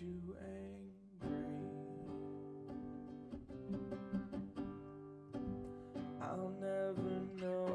you angry. I'll never know.